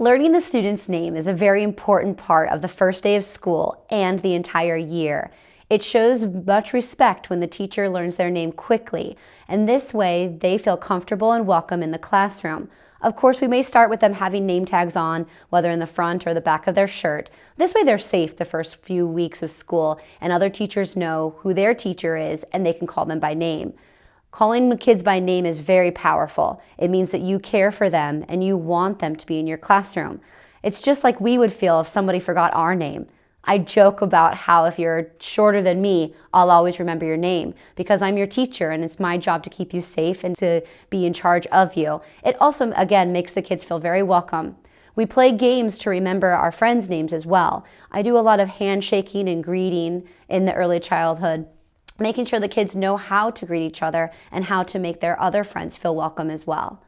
Learning the student's name is a very important part of the first day of school and the entire year. It shows much respect when the teacher learns their name quickly, and this way they feel comfortable and welcome in the classroom. Of course, we may start with them having name tags on, whether in the front or the back of their shirt. This way they're safe the first few weeks of school, and other teachers know who their teacher is and they can call them by name. Calling kids by name is very powerful. It means that you care for them and you want them to be in your classroom. It's just like we would feel if somebody forgot our name. I joke about how if you're shorter than me, I'll always remember your name because I'm your teacher and it's my job to keep you safe and to be in charge of you. It also, again, makes the kids feel very welcome. We play games to remember our friends' names as well. I do a lot of handshaking and greeting in the early childhood making sure the kids know how to greet each other and how to make their other friends feel welcome as well.